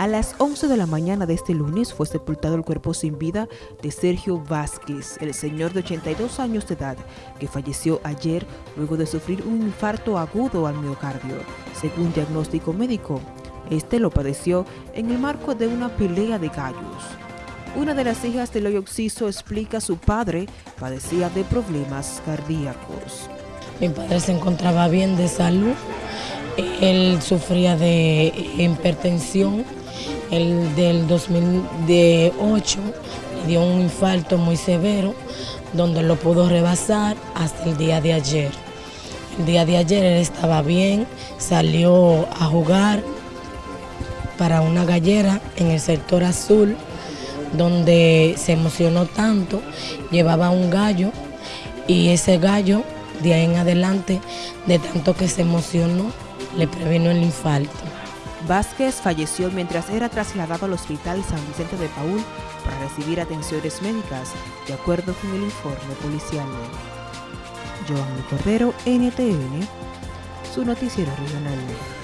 A las 11 de la mañana de este lunes fue sepultado el cuerpo sin vida de Sergio Vázquez, el señor de 82 años de edad, que falleció ayer luego de sufrir un infarto agudo al miocardio. Según diagnóstico médico, este lo padeció en el marco de una pelea de gallos. Una de las hijas del hoyo Oxiso explica su padre padecía de problemas cardíacos. Mi padre se encontraba bien de salud, él sufría de hipertensión, el del 2008 le dio un infarto muy severo, donde lo pudo rebasar hasta el día de ayer. El día de ayer él estaba bien, salió a jugar para una gallera en el sector azul, donde se emocionó tanto, llevaba un gallo y ese gallo de ahí en adelante, de tanto que se emocionó, le previno el infarto. Vázquez falleció mientras era trasladado al Hospital San Vicente de Paul para recibir atenciones médicas, de acuerdo con el informe policial. Joan Cordero, NTN, su noticiero regional.